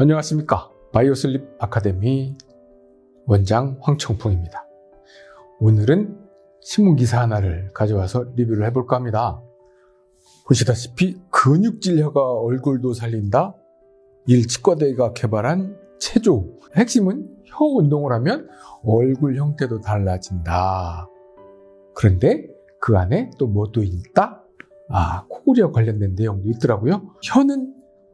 안녕하십니까. 바이오슬립 아카데미 원장 황청풍입니다. 오늘은 신문기사 하나를 가져와서 리뷰를 해볼까 합니다. 보시다시피 근육질 혀가 얼굴도 살린다 일치과대가 개발한 체조 핵심은 혀 운동을 하면 얼굴 형태도 달라진다. 그런데 그 안에 또 뭐 또 있다? 아 코골이와 관련된 내용도 있더라고요. 혀는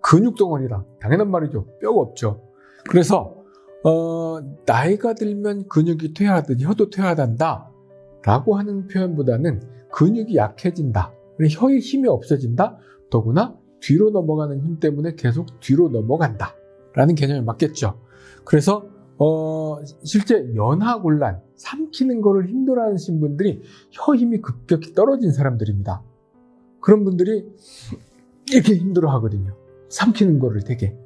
근육 덩어리다. 당연한 말이죠. 뼈가 없죠. 그래서 어, 나이가 들면 근육이 퇴화하듯 혀도 퇴화한다 라고 하는 표현보다는 근육이 약해진다. 혀의 힘이 없어진다. 더구나 뒤로 넘어가는 힘 때문에 계속 뒤로 넘어간다. 라는 개념이 맞겠죠. 그래서 어, 실제 연하곤란, 삼키는 거를 힘들어하시는 분들이 혀 힘이 급격히 떨어진 사람들입니다. 그런 분들이 이렇게 힘들어 하거든요. 삼키는 거를 되게.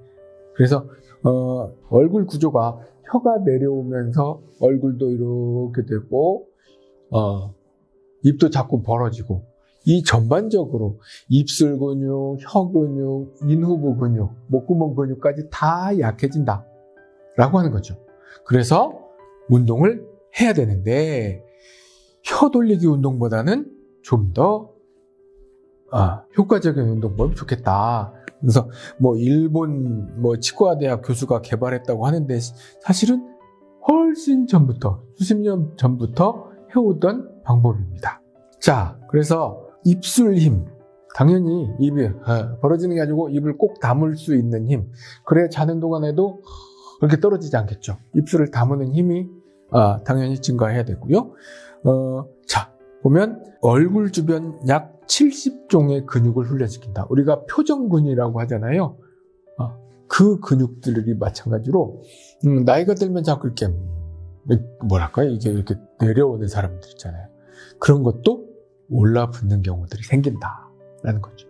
그래서 어, 얼굴 구조가 혀가 내려오면서 얼굴도 이렇게 되고 어, 입도 자꾸 벌어지고 이 전반적으로 입술 근육, 혀 근육, 인후부 근육, 목구멍 근육까지 다 약해진다 라고 하는 거죠. 그래서 운동을 해야 되는데 혀 돌리기 운동보다는 좀더 아, 효과적인 운동법이 좋겠다. 그래서 뭐 일본 뭐 치과대학 교수가 개발했다고 하는데 사실은 훨씬 전부터 수십 년 전부터 해오던 방법입니다. 자, 그래서 입술 힘 당연히 입이 어, 벌어지는 게 아니고 입을 꼭 다물 수 있는 힘 그래 자는 동안에도 그렇게 떨어지지 않겠죠. 입술을 다무는 힘이 아, 당연히 증가해야 되고요. 어, 자 보면 얼굴 주변 약 70종의 근육을 훈련시킨다. 우리가 표정근이라고 하잖아요. 어, 그 근육들이 마찬가지로 음, 나이가 들면 자꾸 이렇게 뭐랄까요? 이게 이렇게 내려오는 사람들 있잖아요. 그런 것도 올라붙는 경우들이 생긴다라는 거죠.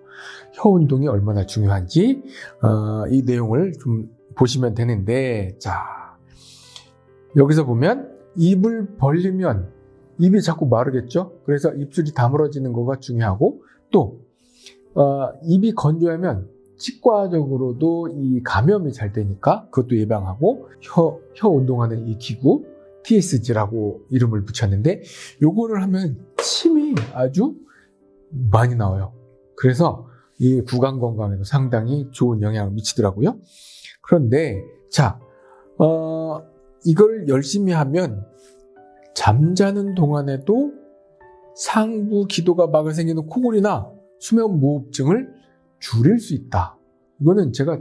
혀 운동이 얼마나 중요한지 어, 이 내용을 좀 보시면 되는데 자 여기서 보면 입을 벌리면 입이 자꾸 마르겠죠? 그래서 입술이 다물어지는 거가 중요하고 또 어, 입이 건조하면 치과적으로도 이 감염이 잘 되니까 그것도 예방하고 혀, 혀 운동하는 이 기구 TSG라고 이름을 붙였는데 요거를 하면 침이 아주 많이 나와요. 그래서 이 구강 건강에도 상당히 좋은 영향을 미치더라고요. 그런데 자, 어, 이걸 열심히 하면 잠자는 동안에도 상부 기도가 막을 생기는 코골이나 수면 무호흡증을 줄일 수 있다. 이거는 제가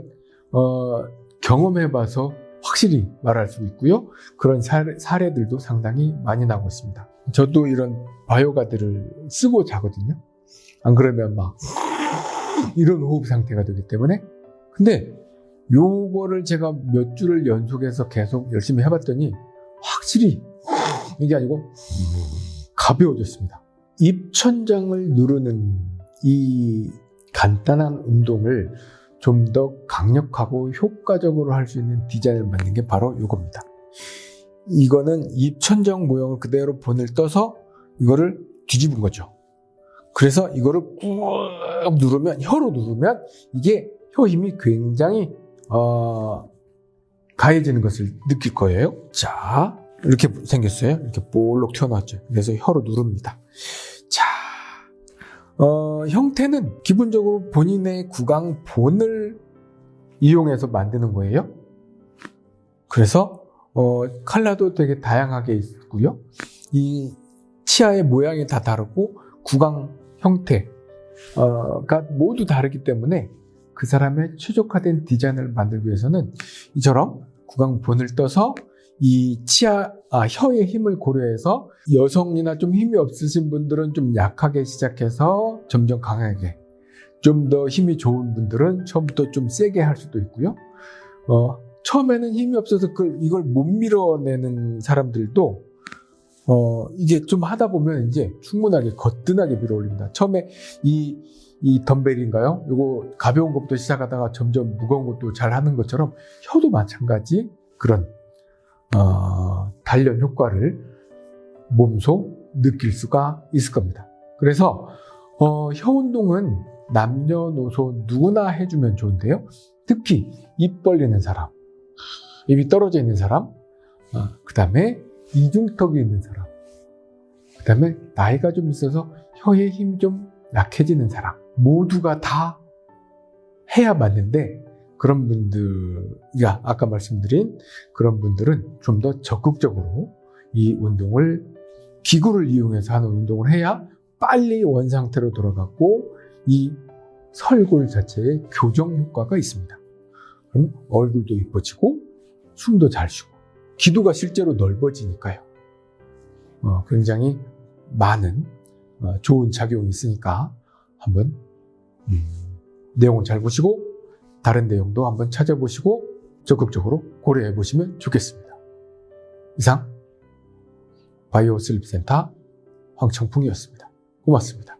어, 경험해봐서 확실히 말할 수 있고요. 그런 사례, 사례 들도 상당히 많이 나오고 있습니다. 저도 이런 바이오가드를 쓰고 자거든요. 안 그러면 막 이런 호흡 상태가 되기 때문에 근데 요거를 제가 몇 주를 연속해서 계속 열심히 해봤더니 확실히 이게 아니고 가벼워졌습니다. 입천장을 누르는 이 간단한 운동을 좀 더 강력하고 효과적으로 할 수 있는 디자인을 만든 게 바로 이겁니다. 이거는 입천장 모형을 그대로 본을 떠서 이거를 뒤집은 거죠. 그래서 이거를 꾹 누르면 혀로 누르면 이게 혀 힘이 굉장히 어, 가해지는 것을 느낄 거예요. 자, 이렇게 생겼어요. 이렇게 볼록 튀어나왔죠. 그래서 혀로 누릅니다. 자, 어, 형태는 기본적으로 본인의 구강 본을 이용해서 만드는 거예요. 그래서 어, 칼라도 되게 다양하게 있고요. 이 치아의 모양이 다 다르고 구강 형태가 모두 다르기 때문에 그 사람의 최적화된 디자인을 만들기 위해서는 이처럼 구강본을 떠서 이 치아, 아, 혀의 힘을 고려해서 여성이나 좀 힘이 없으신 분들은 좀 약하게 시작해서 점점 강하게 좀 더 힘이 좋은 분들은 처음부터 좀 세게 할 수도 있고요. 어, 처음에는 힘이 없어서 그, 이걸 못 밀어내는 사람들도 어, 이게 좀 하다 보면 이제 충분하게 거뜬하게 밀어 올립니다. 처음에 이, 이 덤벨인가요? 이거 가벼운 것부터 시작하다가 점점 무거운 것도 잘 하는 것처럼 혀도 마찬가지 그런 어, 단련 효과를 몸소 느낄 수가 있을 겁니다. 그래서 어, 혀 운동은 남녀노소 누구나 해주면 좋은데요. 특히 입 벌리는 사람, 입이 떨어져 있는 사람, 그 다음에 이중턱이 있는 사람, 그 다음에 나이가 좀 있어서 혀의 힘이 좀 약해지는 사람, 모두가 다 해야 맞는데 그런 분들야 아까 말씀드린 그런 분들은 좀 더 적극적으로 이 운동을 기구를 이용해서 하는 운동을 해야 빨리 원상태로 돌아가고 이 설골 자체에 교정 효과가 있습니다. 그럼 얼굴도 이뻐지고 숨도 잘 쉬고 기도가 실제로 넓어지니까요. 어, 굉장히 많은 어, 좋은 작용이 있으니까 한번 음, 내용을 잘 보시고 다른 내용도 한번 찾아보시고 적극적으로 고려해 보시면 좋겠습니다. 이상 바이오 슬립센터 황청풍이었습니다. 고맙습니다.